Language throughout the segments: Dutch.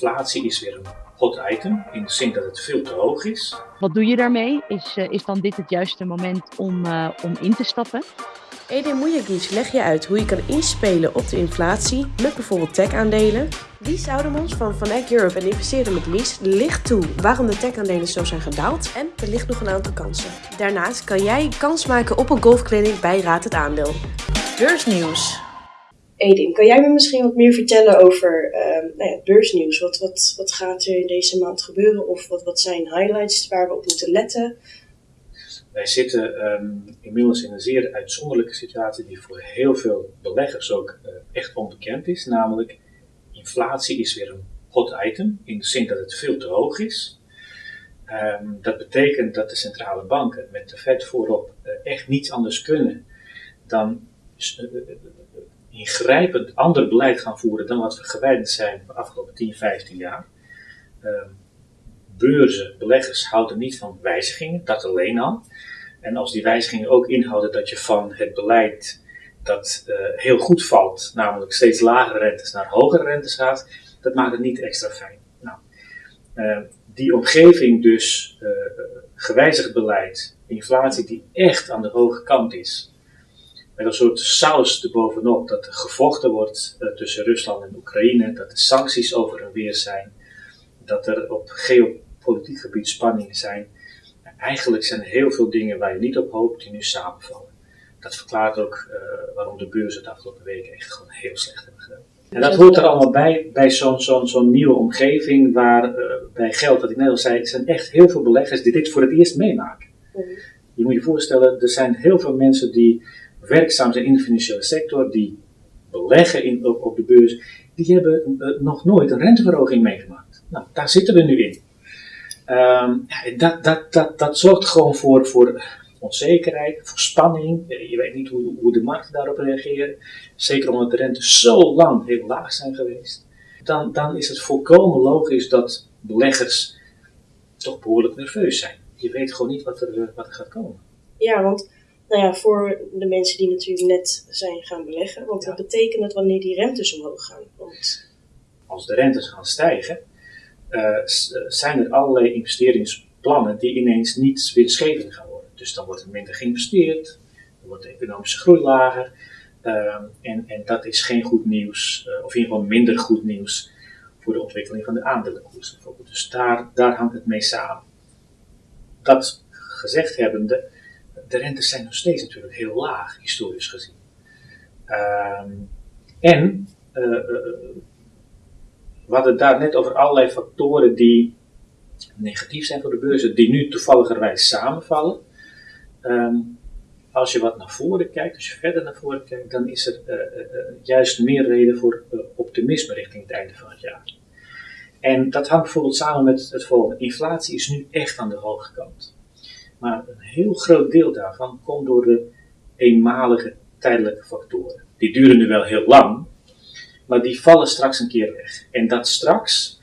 inflatie is weer een hot item, in de zin dat het veel te hoog is. Wat doe je daarmee? Is, uh, is dan dit het juiste moment om, uh, om in te stappen? Edin Mujagic leg je uit hoe je kan inspelen op de inflatie met bijvoorbeeld tech-aandelen. Lies Oudemans van Van Eck Europe en investeerder met Lies licht toe waarom de tech-aandelen zo zijn gedaald en er ligt nog een aantal kansen. Daarnaast kan jij kans maken op een golfclinic bij Raad het Aandeel. Beursnieuws. Edin, kan jij me misschien wat meer vertellen over uh, nou ja, beursnieuws? Wat, wat, wat gaat er in deze maand gebeuren? Of wat, wat zijn highlights waar we op moeten letten? Wij zitten um, inmiddels in een zeer uitzonderlijke situatie die voor heel veel beleggers ook uh, echt onbekend is. Namelijk, inflatie is weer een hot item, in de zin dat het veel te hoog is. Um, dat betekent dat de centrale banken met de Fed voorop uh, echt niets anders kunnen dan uh, ingrijpend ander beleid gaan voeren dan wat we gewend zijn de afgelopen 10, 15 jaar. Um, beurzen, beleggers houden niet van wijzigingen, dat alleen al. En als die wijzigingen ook inhouden dat je van het beleid dat uh, heel goed valt, namelijk steeds lagere rentes naar hogere rentes gaat, dat maakt het niet extra fijn. Nou, uh, die omgeving dus, uh, gewijzigd beleid, inflatie die echt aan de hoge kant is, met een soort saus erbovenop dat er gevochten wordt tussen Rusland en Oekraïne, dat er sancties over en weer zijn, dat er op geopolitiek gebied spanningen zijn. Eigenlijk zijn er heel veel dingen waar je niet op hoopt die nu samenvallen. Dat verklaart ook uh, waarom de beurzen de afgelopen weken echt gewoon heel slecht hebben gedaan. En dat hoort er allemaal bij, bij zo'n zo'n zo'n nieuwe omgeving waar uh, bij geld, wat ik net al zei, er zijn echt heel veel beleggers die dit voor het eerst meemaken. Mm. Je moet je voorstellen, er zijn heel veel mensen die werkzaam zijn in de financiële sector, die beleggen in, op, op de beurs, die hebben uh, nog nooit een renteverhoging meegemaakt. Nou, daar zitten we nu in. Um, dat, dat, dat, dat zorgt gewoon voor, voor onzekerheid, voor spanning. Je weet niet hoe, hoe de markten daarop reageren. Zeker omdat de rentes zo lang heel laag zijn geweest. Dan, dan is het volkomen logisch dat beleggers toch behoorlijk nerveus zijn. Je weet gewoon niet wat er, wat er gaat komen. Ja, want nou ja, voor de mensen die natuurlijk net zijn gaan beleggen. Want ja. wat betekent het wanneer die rentes omhoog gaan? Want... Als de rentes gaan stijgen, uh, zijn er allerlei investeringsplannen die ineens niet winstgevend gaan worden. Dus dan wordt er minder geïnvesteerd, dan wordt de economische groei lager. Uh, en, en dat is geen goed nieuws, uh, of in ieder geval minder goed nieuws voor de ontwikkeling van de aandelenkoers bijvoorbeeld. Dus daar, daar hangt het mee samen. Dat gezegd hebbende, de rentes zijn nog steeds natuurlijk heel laag, historisch gezien. Ehm, en we hadden daar net over allerlei factoren die negatief zijn voor de beurzen, die nu toevalligerwijs samenvallen. Um, als je wat naar voren kijkt, als je verder naar voren kijkt, dan is er uh, uh, juist meer reden voor uh, optimisme richting het einde van het jaar. En dat hangt bijvoorbeeld samen met het volgende. Inflatie is nu echt aan de hoge kant. Maar een heel groot deel daarvan komt door de eenmalige tijdelijke factoren. Die duren nu wel heel lang, maar die vallen straks een keer weg. En dat straks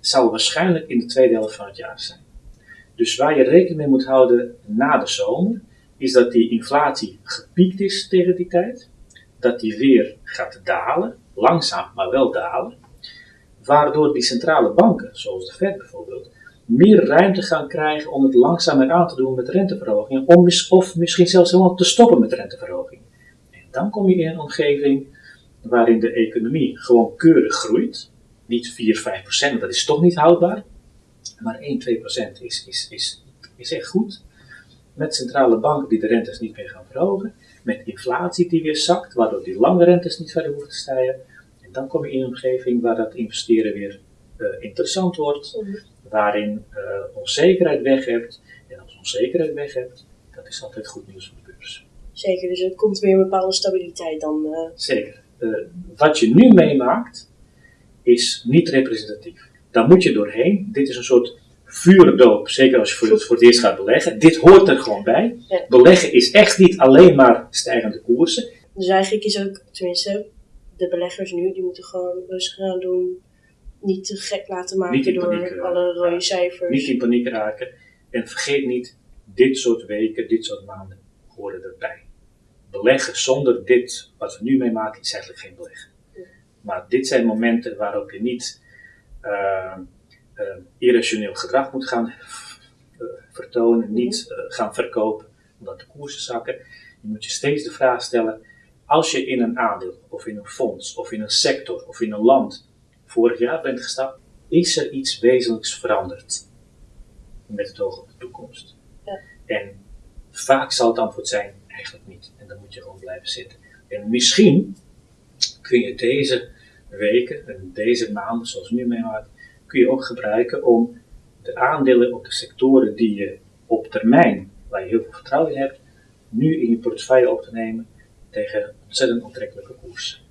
zal waarschijnlijk in de tweede helft van het jaar zijn. Dus waar je rekening mee moet houden na de zomer, is dat die inflatie gepiekt is tegen die tijd, dat die weer gaat dalen, langzaam maar wel dalen, waardoor die centrale banken, zoals de Fed bijvoorbeeld, meer ruimte gaan krijgen om het langzamer aan te doen met renteverhogingen, of misschien zelfs helemaal te stoppen met renteverhogingen. En dan kom je in een omgeving waarin de economie gewoon keurig groeit. Niet 4, 5 procent, dat is toch niet houdbaar. Maar 1, 2 procent is, is, is, is echt goed. Met centrale banken die de rentes niet meer gaan verhogen. Met inflatie die weer zakt, waardoor die lange rentes niet verder hoeven te stijgen. En dan kom je in een omgeving waar dat investeren weer uh, interessant wordt. Mm. Waarin uh, onzekerheid weg hebt. En als onzekerheid weg hebt, dat is altijd goed nieuws voor de beurs. Zeker, dus er komt weer een bepaalde stabiliteit dan. Uh... Zeker uh, wat je nu meemaakt, is niet representatief. Daar moet je doorheen. Dit is een soort vuurdoop, zeker als je voor het, voor het eerst gaat beleggen. Dit hoort er gewoon bij. Ja. Beleggen is echt niet alleen maar stijgende koersen. Dus eigenlijk is ook, tenminste, de beleggers nu, die moeten gewoon rustig gaan doen. Niet te gek laten maken door alle rode cijfers. Niet in paniek raken. En vergeet niet, dit soort weken, dit soort maanden horen erbij beleggen zonder dit, wat we nu meemaken, is eigenlijk geen beleggen. Maar dit zijn momenten waarop je niet uh, irrationeel gedrag moet gaan vertonen, niet gaan verkopen omdat de koersen zakken. Je moet je steeds de vraag stellen, als je in een aandeel of in een fonds of in een sector of in een land vorig jaar bent gestapt, is er iets wezenlijks veranderd met het oog op de toekomst. Ja. En vaak zal het antwoord zijn, eigenlijk niet. En dan moet je gewoon blijven zitten. En misschien kun je deze weken en deze maanden, zoals nu meemaakt, kun je ook gebruiken om de aandelen op de sectoren die je op termijn, waar je heel veel vertrouwen in hebt, nu in je portefeuille op te nemen tegen ontzettend aantrekkelijke koers.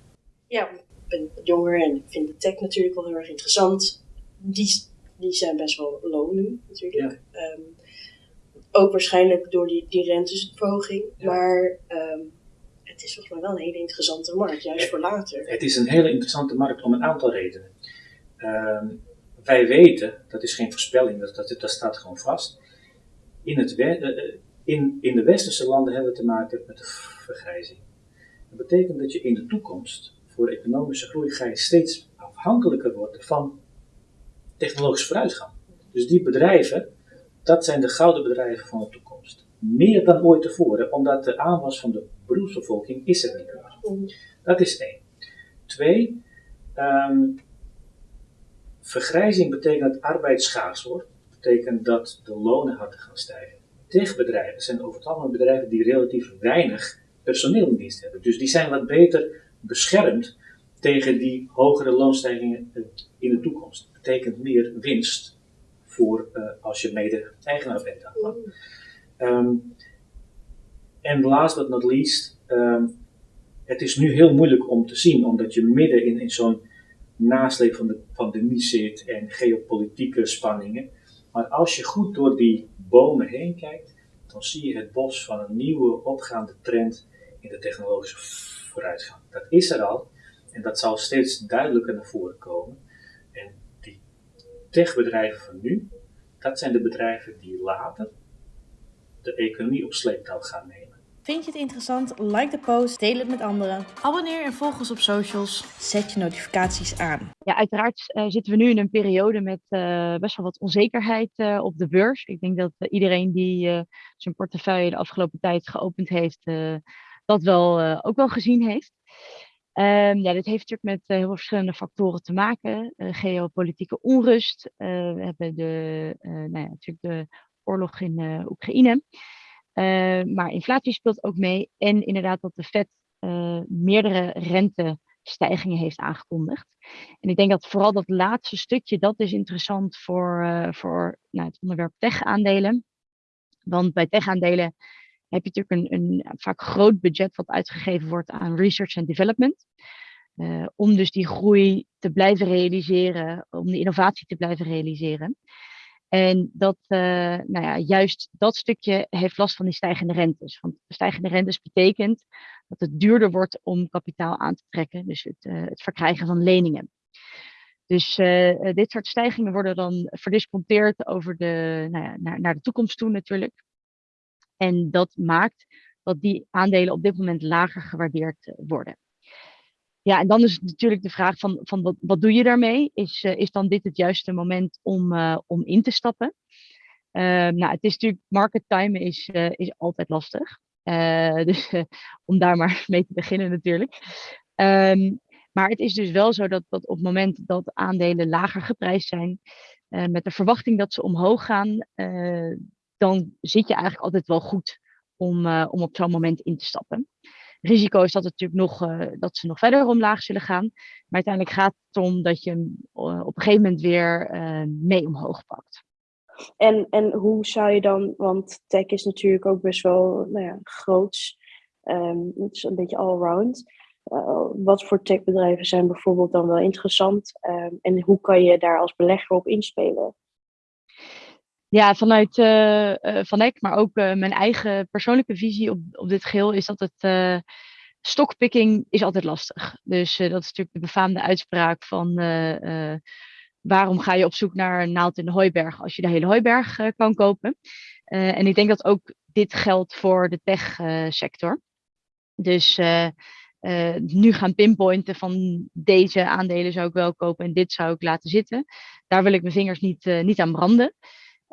Ja, ik ben jonger en ik vind de tech natuurlijk wel heel erg interessant. Die, die zijn best wel low nu natuurlijk. Ehm, ook waarschijnlijk door die, die renteverhoging. Maar um, het is volgens mij wel een hele interessante markt, juist voor later. Het is een hele interessante markt om een aantal redenen. Ehm, wij weten, dat is geen voorspelling, dat, dat, dat staat gewoon vast. In, het, uh, in, in de westerse landen hebben we te maken met de vergrijzing. Dat betekent dat je in de toekomst voor economische groei ga je steeds afhankelijker worden van technologische vooruitgang. Dus die bedrijven, dat zijn de gouden bedrijven van de toekomst. Meer dan ooit tevoren, omdat de aanwas van de beroepsbevolking is er niet meer. Dat is één. Twee, um, vergrijzing betekent dat arbeid schaars wordt. betekent dat de lonen harder gaan stijgen. Techbedrijven zijn over het algemeen bedrijven die relatief weinig personeel in dienst hebben. Dus die zijn wat beter beschermd tegen die hogere loonstijgingen in de toekomst. Dat betekent meer winst voor uh, als je mede-eigenaar bent daarvan. Um, en last but not least, um, het is nu heel moeilijk om te zien, omdat je midden in, in zo'n nasleep van de pandemie zit en geopolitieke spanningen. Maar als je goed door die bomen heen kijkt, dan zie je het bos van een nieuwe opgaande trend in de technologische vooruitgang. Dat is er al en dat zal steeds duidelijker naar voren komen. En die techbedrijven van nu, dat zijn de bedrijven die later de economie op sleeptouw gaan nemen. Vind je het interessant? Like de post, deel het met anderen. Abonneer en volg ons op socials. Zet je notificaties aan. Ja, uiteraard uh, zitten we nu in een periode met uh, best wel wat onzekerheid uh, op de beurs. Ik denk dat iedereen die zijn portefeuille de afgelopen tijd geopend heeft, dat wel ook wel gezien heeft. Um, ja, dit heeft natuurlijk met heel veel verschillende factoren te maken. geopolitieke onrust. we hebben de, nou ja, natuurlijk de oorlog in Oekraïne. Uh, maar inflatie speelt ook mee. En inderdaad dat de Fed meerdere rentestijgingen heeft aangekondigd. En ik denk dat vooral dat laatste stukje, dat is interessant voor, voor nou, het onderwerp tech-aandelen. Want bij tech-aandelen heb je natuurlijk een, een vaak groot budget wat uitgegeven wordt aan research en development. om dus die groei te blijven realiseren, om die innovatie te blijven realiseren. En dat, uh, nou ja, juist dat stukje heeft last van die stijgende rentes. Want stijgende rentes betekent dat het duurder wordt om kapitaal aan te trekken, dus het, uh, het verkrijgen van leningen. Dus dit soort stijgingen worden dan verdisconteerd over de, nou ja, naar, naar de toekomst toe natuurlijk. En dat maakt dat die aandelen op dit moment lager gewaardeerd worden. Ja, en dan is natuurlijk de vraag van, van wat, wat doe je daarmee? Is, uh, is dan dit het juiste moment om, uh, om in te stappen? Uh, nou, het is natuurlijk, market time is, is altijd lastig. dus om daar maar mee te beginnen natuurlijk. Um, maar het is dus wel zo dat, dat op het moment dat aandelen lager geprijsd zijn, met de verwachting dat ze omhoog gaan, dan zit je eigenlijk altijd wel goed om, om op zo'n moment in te stappen risico is dat, het natuurlijk nog, uh, dat ze nog verder omlaag zullen gaan. Maar uiteindelijk gaat het om dat je hem uh, op een gegeven moment weer uh, mee omhoog pakt. En, en hoe zou je dan, want tech is natuurlijk ook best wel nou ja, groots. Um, het is een beetje allround. wat voor techbedrijven zijn bijvoorbeeld dan wel interessant? Um, en hoe kan je daar als belegger op inspelen? Ja, vanuit uh, Van Eck, maar ook uh, mijn eigen persoonlijke visie op, op dit geheel, is dat het stockpicking is altijd lastig. Dus dat is natuurlijk de befaamde uitspraak van waarom ga je op zoek naar een naald in de hooiberg als je de hele hooiberg kan kopen. en ik denk dat ook dit geldt voor de tech sector. Dus nu gaan pinpointen van deze aandelen zou ik wel kopen en dit zou ik laten zitten. Daar wil ik mijn vingers niet, niet aan branden.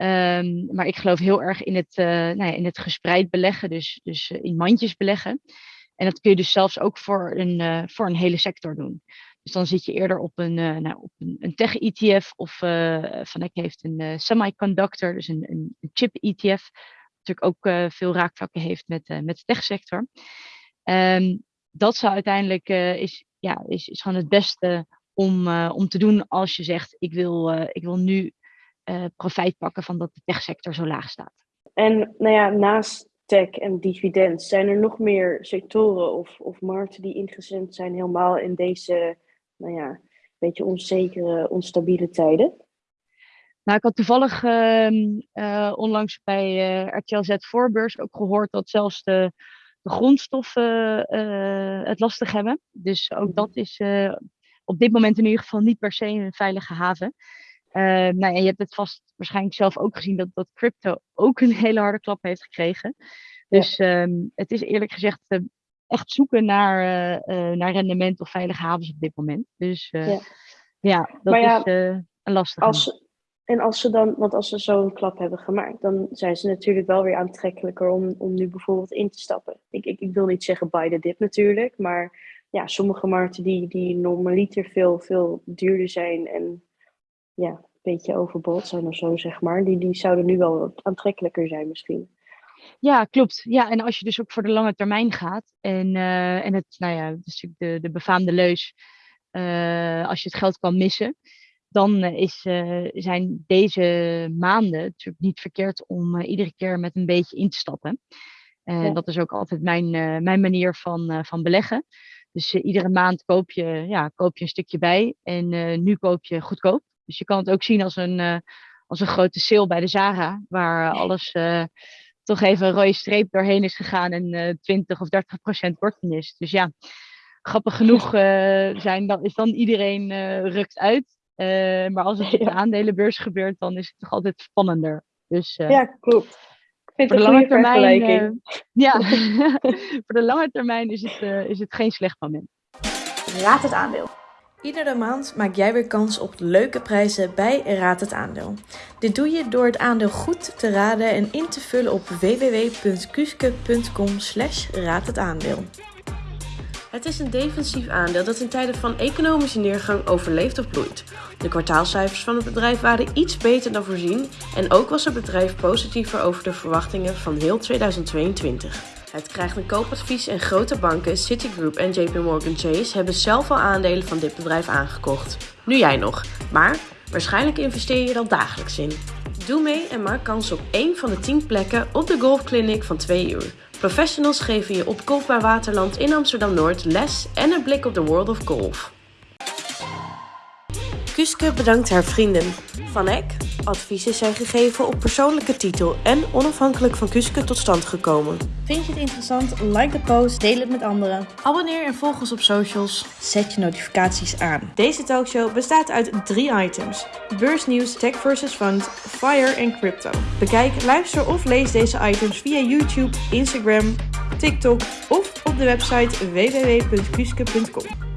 Ehm, maar ik geloof heel erg in het, nou ja, in het gespreid beleggen, dus, dus in mandjes beleggen. En dat kun je dus zelfs ook voor een, voor een hele sector doen. Dus dan zit je eerder op een, nou, op een, tech-ETF of Van Eck heeft een semiconductor, dus een, een chip-ETF. Natuurlijk ook veel raakvlakken heeft met, met de techsector. Um, dat zou uiteindelijk is, ja, is, is gewoon het beste om, om te doen als je zegt ik wil, ik wil nu profijt pakken van dat de techsector zo laag staat. En nou ja, naast tech en dividend, zijn er nog meer sectoren of, of markten die ingezet zijn helemaal in deze nou ja, beetje onzekere, onstabiele tijden? Nou, ik had toevallig uh, onlangs bij uh, RTL Z Voorbeurs ook gehoord dat zelfs de, de grondstoffen het lastig hebben. Dus ook mhm. dat is op dit moment in ieder geval niet per se een veilige haven. Nou, en je hebt het vast waarschijnlijk zelf ook gezien dat, dat crypto ook een hele harde klap heeft gekregen. Dus ja. um, het is eerlijk gezegd echt zoeken naar, uh, naar rendement of veilige havens op dit moment. Dus uh, ja. ja. dat is een lastige. Als, en als ze dan, want als ze zo'n klap hebben gemaakt, dan zijn ze natuurlijk wel weer aantrekkelijker om, om nu bijvoorbeeld in te stappen. Ik, ik, ik wil niet zeggen buy the dip natuurlijk, maar ja, sommige markten die, die normaliter veel, veel duurder zijn en ja, een beetje overbod zijn of zo, zeg maar, die, die zouden nu wel aantrekkelijker zijn misschien. Ja, klopt. Ja, en als je dus ook voor de lange termijn gaat. En, uh, en het, nou ja, dus de, de befaamde leus. Uh, als je het geld kan missen. Dan is, uh, zijn deze maanden natuurlijk niet verkeerd om iedere keer met een beetje in te stappen. En ja. dat is ook altijd mijn, mijn manier van, van beleggen. Dus iedere maand koop je, ja, koop je een stukje bij. En nu koop je goedkoop. Dus je kan het ook zien als een, als een grote sale bij de Zara. Waar alles toch even een rode streep doorheen is gegaan en uh, 20 of 30 procent korting is. Dus ja, grappig genoeg uh, zijn, dan, is dan iedereen uh, rukt uit. Uh, maar als het op de aandelenbeurs gebeurt, dan is het toch altijd spannender. Dus, ja, klopt. Ik vind voor de lange termijn. ja, voor de lange termijn is het, is het geen slecht moment. Raad het aandeel. Iedere maand maak jij weer kans op leuke prijzen bij Raad het Aandeel. Dit doe je door het aandeel goed te raden en in te vullen op www.kuske.com slash aandeel. Het is een defensief aandeel dat in tijden van economische neergang overleeft of bloeit. De kwartaalcijfers van het bedrijf waren iets beter dan voorzien en ook was het bedrijf positiever over de verwachtingen van heel 2022. Het krijgt een koopadvies en grote banken, Citigroup en JP Morgan Chase hebben zelf al aandelen van dit bedrijf aangekocht. Nu jij nog, maar waarschijnlijk investeer je er al dagelijks in. Doe mee en maak kans op één van de 10 plekken op de golfclinic van 2 uur. Professionals geven je op Golfbaar Waterland in Amsterdam-Noord les en een blik op de World of Golf. Kuske bedankt haar vrienden. Van Eck, adviezen zijn gegeven op persoonlijke titel en onafhankelijk van Kuske tot stand gekomen. Vind je het interessant? Like de post, deel het met anderen. Abonneer en volg ons op socials. Zet je notificaties aan. Deze talkshow bestaat uit drie items. Beursnieuws, tech versus fund, fire en crypto. Bekijk, luister of lees deze items via YouTube, Instagram, TikTok of op de website www.kuske.com.